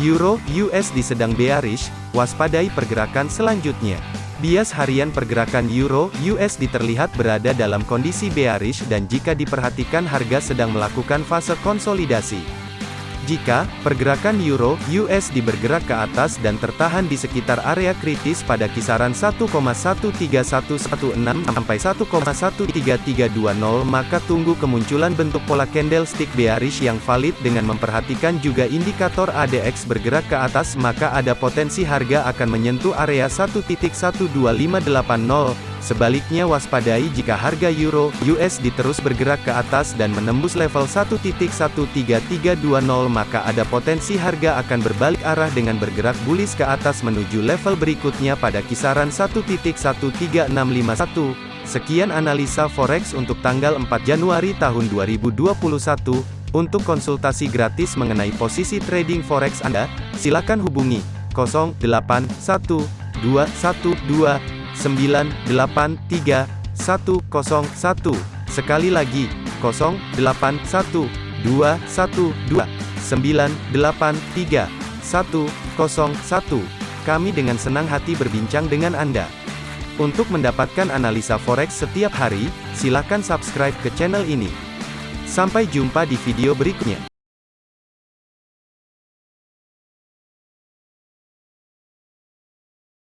Euro USD sedang bearish, waspadai pergerakan selanjutnya. Bias harian pergerakan Euro USD terlihat berada dalam kondisi bearish dan jika diperhatikan harga sedang melakukan fase konsolidasi. Jika pergerakan euro USD bergerak ke atas dan tertahan di sekitar area kritis pada kisaran 1,13116 sampai 1,13320 maka tunggu kemunculan bentuk pola candlestick bearish yang valid dengan memperhatikan juga indikator ADX bergerak ke atas maka ada potensi harga akan menyentuh area 1.12580 Sebaliknya waspadai jika harga euro USD terus bergerak ke atas dan menembus level 1.13320 maka ada potensi harga akan berbalik arah dengan bergerak bullish ke atas menuju level berikutnya pada kisaran 1.13651. Sekian analisa forex untuk tanggal 4 Januari tahun 2021. Untuk konsultasi gratis mengenai posisi trading forex Anda, silakan hubungi 081212 983 101. Sekali lagi, 0812 212 983 101. Kami dengan senang hati berbincang dengan Anda. Untuk mendapatkan analisa forex setiap hari, silakan subscribe ke channel ini. Sampai jumpa di video berikutnya.